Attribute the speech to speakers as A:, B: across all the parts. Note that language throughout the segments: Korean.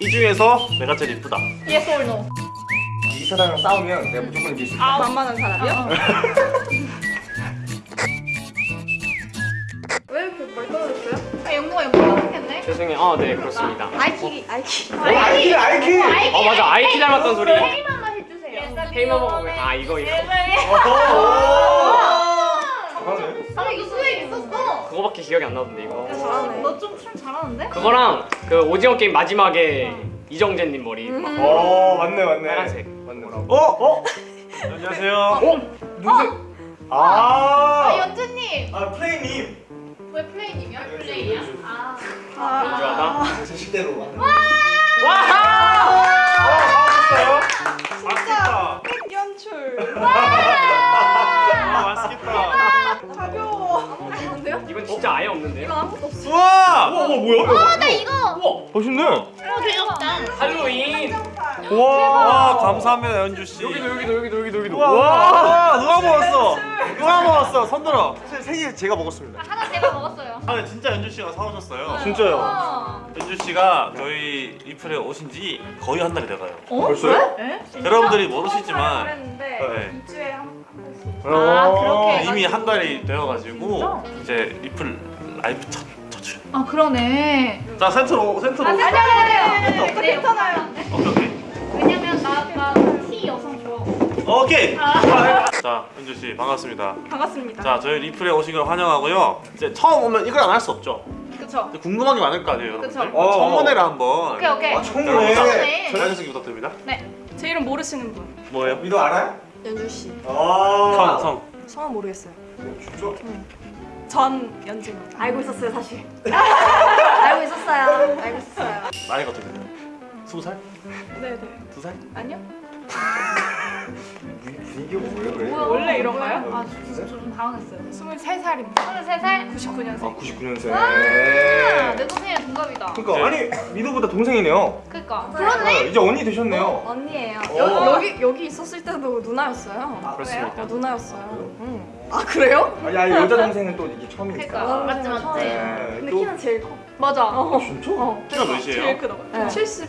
A: 이 중에서 내가 제일 이쁘다.
B: Yes or no?
C: 이 사람이랑 싸우면 내가 무조건 이길 수 있어.
B: 아,
D: 만만한 사람이요? 왜 이렇게 머리 떨어졌어요?
B: 아, 영모가 영모가 생겼네.
E: 죄송해요. 아, 네, 그렇습니다.
D: 아이키 아이키
C: 아이키 아이키.
E: 어, 맞아. 아이키 닮았던 소리.
B: 테이마만 해주세요.
E: 테이마 먹으면 아, 이거 이거.
C: 잘하네.
B: 아, 이거 수액 있었어.
E: 그거밖에 기억이 안 나던데 이거.
D: 잘하네
B: 너 좀 춤 잘하는데?
E: 그거랑 그 오징어 게임 마지막에 이정재 님 머리
C: 막어 맞네 맞네.
E: 파란색.
C: 맞네.
A: 어? 어? 안녕하세요.
E: 어?
C: 누구세요?
B: 아,
C: 아.
B: 연주님.
C: 아 플레이님.
B: 왜 플레이님이야? 플레이야? 아.
E: 연주하다.
C: 제 실대로.
E: 와!
A: 맛있어요? 맛있겠다.
D: 연출
A: 아,
E: 진짜 아예 없는데요?
D: 아무것도 없어
A: 우와!
C: 와 뭐야?
B: 아, 나 이거.
C: 멋있네.
B: 어, 귀엽다.
E: 할로윈.
A: 와, 감사합니다, 연주 씨.
E: 여기도 여기도 여기도 여기도 여기도.
A: 와, 누가 먹었어? 누가 먹었어? 손 들어. 사실 세개 제가 먹었습니다.
B: 하나 제가 먹었어요.
A: 아, 진짜 연주 씨가 사오셨어요.
C: 진짜요?
B: 어.
A: 연주 씨가 저희 리플에 오신 지 거의 한 달이 돼가요.
C: 벌써요?
A: 여러분들이 모르시지만 네.
D: 2주에 한, 한 번씩
B: 아, 그렇게.
A: 이미 한 달이 되어가지고 이제 리플 라이브 첫, 첫 출.
B: 아, 그러네.
A: 자, 센터로, 센터로.
B: 아니, 아니, 아니,
D: 괜찮아요
A: 오케이, 오케이.
B: 왜냐면 나, 나 T 여성 좋아.
A: 오케이.
B: 아.
A: 자, 연주 씨 반갑습니다.
D: 반갑습니다
A: 자, 저희 리플에 오신 걸 환영하고요. 이제 처음 오면 이걸 안 할 수 없죠.
D: 그쵸
A: 근데 궁금한 게 많을 거 아니에요.
B: 그쵸.
C: 어.
A: 청문회를 한번.
B: 오케이, 오케이.
C: 아 청문회.
B: 청문회.
A: 자연스럽게 부탁드립니다.
D: 제 이름 모르시는 분
A: 뭐예요?
C: 미도 알아요?
D: 연주씨
C: 아.
A: 성, 성.
D: 성함 모르겠어요
C: 진짜?
D: 전 연지입니다 알고 있었어요 사실
B: 알고 있었어요.
D: 알고 있었어요
A: 나이가 어떻게 돼요? 스무 살?
D: 네네
A: 두 살?
D: 아니요
C: 분위기가 뭐예요?
B: 뭐야,
D: 원래 이런가요?
B: 아, 저좀 당황했어요.
D: 23살입니다
B: 23살?
D: 99년생
C: 아 99년생. 그러니까 아니 미도보다 동생이네요.
B: 그니까.
C: 아,
B: 그렇네.
C: 이제 언니 되셨네요.
D: 언니예요
C: 어.
D: 여, 여기 여기 있었을 때도 누나였어요
E: 그렇습니까?
D: 어, 누나였어요 응. 아 그래요?
C: 아니, 아니 여자 동생은 또 이게 처음이니까.
B: 그러니까. 맞지, 맞지.
C: 네,
D: 근데
C: 또-
D: 키는 제일 커
B: 맞아.
C: 아, 진짜?
D: 어.
A: 키가 몇이에요?
D: 제일 크다고?
B: 네.
D: 70.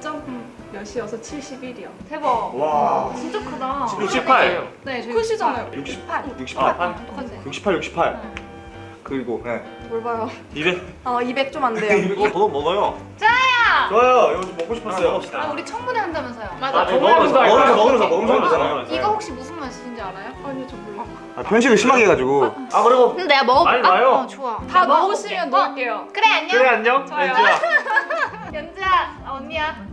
D: 점 몇이어서 71이요.
B: 대박.
C: 와.
B: 진짜 크다.
A: 68.
B: 네,
D: 크시잖아요.
C: 68.
A: 68.
C: 68.
B: 똑같네.
C: 68, 68. 그리고 네.
D: 뭘 봐요?
A: 200.
D: 어, 200 좀 안 돼요.
A: 이거 더 먹어요.
C: 좋아요. 이거 좀 먹고 싶었어요.
B: 아, 우리 청문회 한다면서요.
E: 맞아.
A: 네,
E: 먹으면서
A: 먹으면서
C: 먹으면서? 먹으면서 되잖아요.
B: 이거 혹시 무슨 맛인지 알아요?
D: 아니, 저 몰라.
C: 아, 편식을 심하게 해가지고.
A: 아, 그리고
B: 근데 내가 먹어볼까?
A: 많이 와요.
B: 어, 좋아.
D: 다. 넣을게요.
B: 어, 그래, 안녕.
A: 그래 안녕.
D: 좋아요.
A: 연주야.
B: 연주야, 아, 언니야.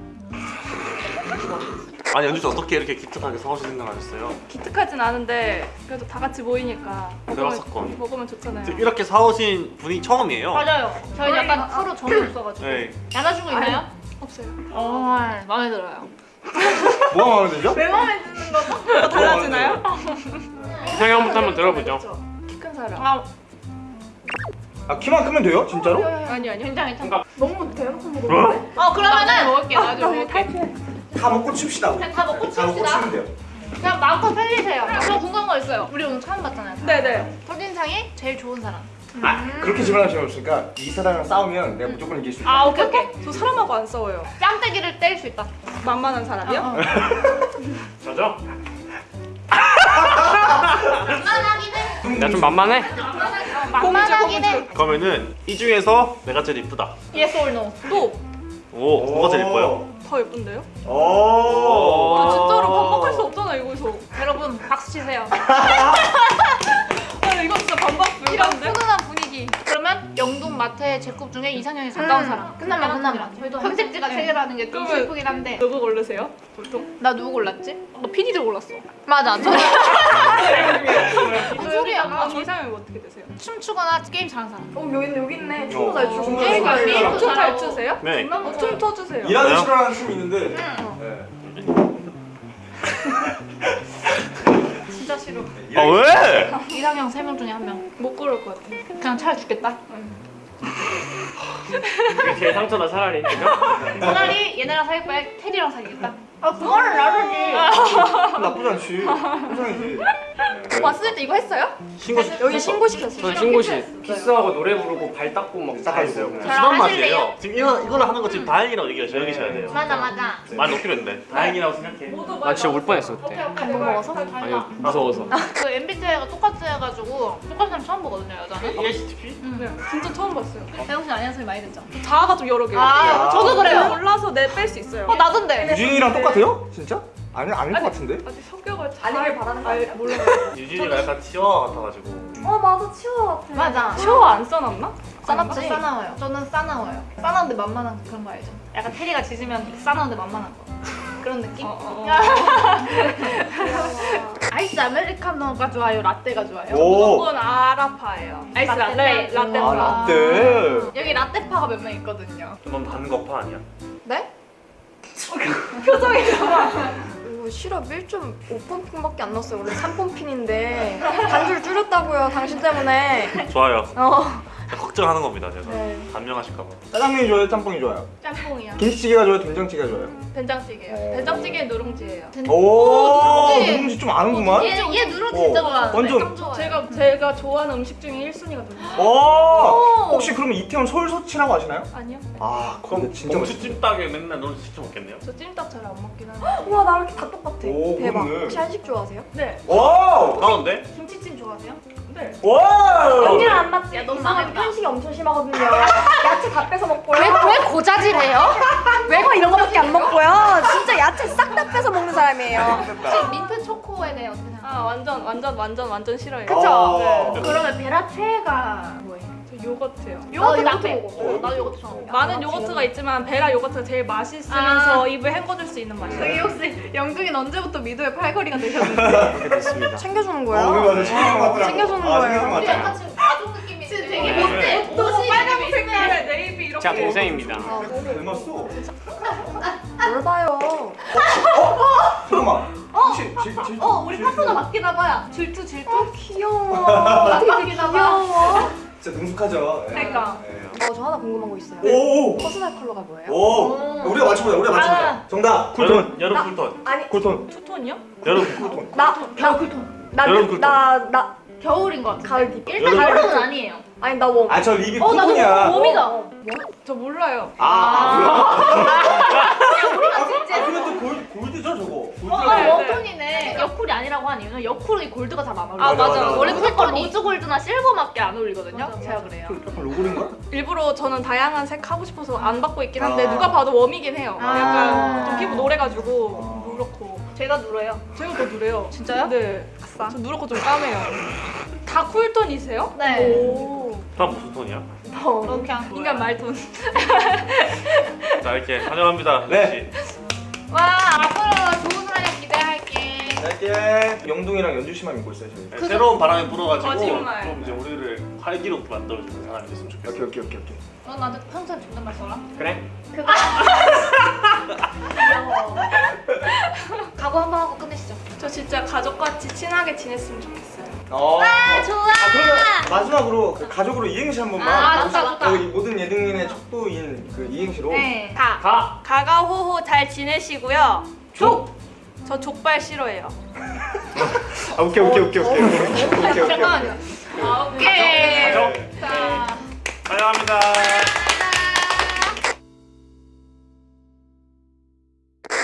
A: 아니 연주 씨 어떻게 이렇게 기특하게 사오실 생각하셨어요?
D: 기특하진 않은데 그래도 다 같이 모이니까
A: 대박
D: 먹으면,
A: 사건.
D: 먹으면 좋잖아요.
A: 이렇게 사오신 분이 처음이에요.
B: 맞아요. 저희 약간 서로 정이 없어가지고.
A: 네.
B: 나눠주고 있나요?
D: 없어요.
B: 어, 마음에 들어요.
C: 뭐가 마음에 들죠?
D: 왜 마음에 드는 거죠? 뭐 달라지나요?
E: 이상형부터 한번 들어보죠.
D: 키 큰 사람.
B: 아,
C: 아, 키만 크면 돼요? 진짜로?
D: 아니 아니.
B: 괜찮아, 괜찮아.
D: 너무 대놓고 먹었는데.
B: 어, 그러면은
D: 먹을게. 나중에 먹을게.
C: 다 먹고 칩시다.
B: 그냥 다 먹고
C: 다 먹고
B: 칩시다.
C: 치면 돼요.
B: 그냥 마음껏 살리세요. 저 궁금한 거 있어요. 우리 오늘 처음 봤잖아요.
D: 네네.
B: 첫인상이 제일 좋은 사람.
C: 아, 그렇게 질문하실 수 없으니까 이 사람이랑 싸우면 내가 무조건 이길 수 있다.
B: 아, 오케이, 오케이.
D: 저 사람하고 안 싸워요.
B: 뺨때기를 뗄수 있다.
D: 만만한 사람이요?
B: 어.
E: 저죠?
B: 만만하긴 해.
E: 내가 좀 만만해.
B: 만만하긴 해.
A: 그러면은 이 중에서 내가 제일 이쁘다.
B: Yes or no?
D: 또!
A: 오, 뭐가 제일 이뻐요?
D: 더 예쁜데요?
C: 오.
D: 아, 진짜로 반박할 수 없잖아 이거에서.
B: 여러분 박수 치세요. 제곱 중에 이상형이 가까운 사람. 끝나면 끝나면. 저희도 선택지가 세 개라는 게 좀 슬프긴 한데.
D: 누구 고르세요? 보통?
B: 나 누구 골랐지?
D: 나 PD를 골랐어.
B: 맞아. 저 소리야?
D: 아, 이상형이 어떻게 되세요?
B: 춤추거나 게임 잘하는 사람.
D: 어 여기 여기 있네.
C: 춤도
D: 잘 추고.
C: 게임 잘
B: 게임도
D: 춤잘
B: 잘하고.
D: 추세요?
A: 네.
D: 어, 춤 터주세요.
C: 일하는? 싫어하는 춤이 있는데.
B: 응.
C: 네.
B: 진짜 싫어.
A: 아 왜?
B: 이상형 세 명 중에 한 명.
D: 못 고를 것 같아.
B: 그냥 차라리 죽겠다.
E: 이게 제일 상처다 차라리.
B: 차라리 얘네랑 사귈 바에 테디랑 사귀겠다. 아 그거는 나르지.
C: 나쁘지 않지. 세상이지. 네.
F: 오빠 쓸때 이거 했어요?
A: 신고
F: 여기 신고 시켰어요.
E: 저는 신고 시 키스하고 노래 부르고 발 닦고 막 다 했어요.
B: 하실래요?
A: 맛이에요. 지금 이거 이거를 하는 거 지금 다행이라고 얘기하 여기셔야 돼요.
B: 맞아 맞아.
A: 말 높이로 했는데 다행이라고 생각해.
E: 나 진짜 울 뻔했어 그때.
F: 감동 먹어서?
E: 아니 무서워서.
B: 그 MBTI가 똑같이 해가지고 똑같은 사람 처음 보거든요 여자는.
A: ESTP?
D: 네, 진짜 처음 봤어요.
B: 배영씨 아니야 소리 많이 듣죠?
D: 자아가 좀 여러 개요.
B: 아, 저도 그래요.
D: 몰라서 내 뺄 수 있어요.
B: 어 나던데.
C: 유진이랑 똑같아요? 진짜? 아니 아닐 것 같은데?
D: 아직 성격을 잘
F: 아니길 바라는 거
D: 알-
F: 아니야?
D: 몰라요.
A: 유진이가 약간 치와와 같아가지고.
F: 어 맞아 치와와 같아.
B: 맞아.
D: 쇼안 싸나워?
B: 싸납지? 싸나워요. 저는 싸나워요. 싸나운데 만만한 그런 거 알죠? 약간 테리가 짖으면 싸나운데 만만한 거. 그런 느낌?
D: 어, 어, 어.
B: 아이스 아메리카노가 좋아요? 라떼가 좋아요?
C: 오.
D: 무조건 아라파예요. 아이스
B: 라떼.
D: 라떼. 라떼.
C: 아 라떼.
B: 여기 라떼파가 몇 명 있거든요.
A: 넌 반거파 아니야?
F: 네? 오, 시럽 1.5펌핑밖에 안 넣었어요. 원래 3펌핑인데 단줄 줄였다고요. 당신 때문에.
A: 좋아요.
F: 어.
A: 걱정하는 겁니다 제가.
F: 네.
A: 단명하실까봐.
C: 짜장면이 좋아요? 짬뽕이 좋아요?
D: 짬뽕이야.
C: 김치찌개가 좋아요? 된장찌개가 좋아요?
D: 된장찌개예요. 된장찌개 누룽지예요.
C: 오,
B: 누룽지.
C: 누룽지 좀 아는구만.
B: 얘, 얘 누룽지
C: 어,
B: 진짜 좋아하는데.
C: 완전-.
D: 제가 제가 좋아하는 음식 중에 1순위가 누룽지.
C: 오, 혹시 그러면 이태원 솔소치라고 아시나요?
D: 아니요?
C: 아,
A: 그럼
C: 진짜 맛있어요.
A: 찜닭에 맨날 너는 시켜 먹겠네요.
D: 저 찜닭 잘 안 먹긴 하는데.
F: 우와 나랑 이렇게 다 똑같아.
C: 오,
F: 대박.
C: 그러네.
F: 혹시 한식 좋아하세요?
D: 네.
C: 와우!
A: 다운데?
B: 김치찜 좋아하세요?
D: 네.
C: 와우!
F: 언니랑 안 맞지?
B: 야, 너무 망했다.
F: 편식이 엄청 심하거든요. 야채 다 뺏어 먹고요.
B: 왜 고자질해요?
F: 외거 이런 거밖에 안 먹고요. 진짜 야채 싹 다 뺏어 먹는 사람이에요.
B: 혹시 민트 초코에 대해 어떻게 생각해요?
D: 아 완전 완전 완전 완전 싫어요.
F: 그쵸?
C: 어.
B: 그러면 베라 최애가 뭐예요?
D: 저 요거트요.
B: 요거트
F: 나
B: 나빼.
F: 요거트 먹어.
B: 나도 요거트 좋아합니다.
D: 많은 요거트가 있지만 베라 요거트가 제일 맛있으면서
B: 아.
D: 입을 헹궈줄 수 있는 맛이에요.
B: 저기 혹시 영국인 언제부터 미도의 팔걸이가 되셨는지.
F: 챙겨주는
C: 어,
F: 거예요?
C: 그거 맞아. 챙겨주는.
F: 챙겨주는
C: 아,
F: 거예요.
B: 우리. 약간 지금 가족 느낌이 지금 되게
A: 네.
B: 못해.
D: 옷이 빨간 색깔에 네이비 이렇게.
E: 제가 동생입니다.
F: 아,
C: 닮았어.
F: 뭘 봐요?
C: 잠깐만. 혹시 질, 질,
B: 어, 우리
C: 질-
B: 파트너 바뀌나 봐요. 질투 질투.
F: 아, 귀여워. 어떻게 되게 귀여워.
C: 진짜 능숙하죠. 예.
D: 그러니까.
C: 예.
F: 어, 저 하나 궁금한 거 있어요.
C: 오!
F: 퍼스널 컬러가 뭐예요?
C: 오! 우리가 맞춰보자. 우리가 맞춰보자.
B: 아.
C: 정답. 쿨톤.
A: 여름, 여름 쿨톤.
F: 아니,
C: 쿨톤.
D: 투톤이요?
A: 여름 쿨톤.
F: 나, 나,
B: 쿨톤.
F: 나,
A: 여름
F: 나,
A: 쿨톤.
F: 나, 나,
B: 겨울인 것 같아.
F: 가을 deep.
B: 일단 겨울은 아니에요.
F: 아니, 나 warm.
C: 아, 저 립이
B: 어, 나도
C: 쿨톤이야.
B: 봄이다.
D: 저 몰라요.
C: 아,
B: 우리가
C: 아,
B: 진짜.
C: 근데 또 골, 골드죠, 저거? 골드.
B: 어,
D: 네,
B: 웜톤이네. 여쿨이 아니라고 하는 이유는 여쿨이 골드가 잘 안 어울려.
C: 아, 맞아, 맞아.
B: 원래. 무조건 로즈 골드나 실버밖에 안 어울리거든요.
D: 맞아,
B: 제가 그래요.
C: 약간 로고인가?
D: 일부러 저는 다양한 색 하고 싶어서 안 받고 있긴 한데
C: 아.
D: 누가 봐도 warm이긴 해요.
B: 아.
D: 약간 좀 피부 노래가지고 누렇고.
B: 제가 누래요.
D: 제가 더 누래요.
B: 진짜요?
D: 네. 저 누렇고 좀 까매요. 다 쿨톤이세요?
B: 네.
D: 오.
A: 다음 무슨 톤이야?
F: 어.
B: 너 그냥
D: 인간 말톤.
A: 자 이렇게 환영합니다.
C: 네.
B: 와 앞으로 좋은 활약 기대할게.
C: 짧게 영동이랑 연주 씨만 믿고 있어요, 저희.
A: 네, 새로운 바람이 불어가지고
D: 거짓말.
A: 좀 이제 우리를 활기롭게 만들어주는 사람이 됐으면 좋겠어.
C: 오케이, 오케이, 오케이, 오케이.
B: 너 나한테 평소에 존댓말 써라.
E: 그래?
B: 그거. 귀여워. 각오 한번 하고 끝내시죠.
D: 저 진짜 가족같이 친하게 지냈으면 좋겠어요.
C: 어.
B: 아 좋아.
C: 아, 그러면 마지막으로 그 가족으로 이행시 한 번만.
B: 아, 좋다, 좋다.
C: 여기 모든 예능인의 척도인 그 이행시로.
B: 네.
D: 가.
E: 가.
D: 가가호호 잘 지내시고요. 족. 저 족발 싫어해요.
C: 아, 오케이, 오케이, 오케이, 오케이. 오케이, 오케이, 오케이.
B: 잠깐만요. 아, 오케이.
A: 가족.
B: 자.
A: 환영합니다.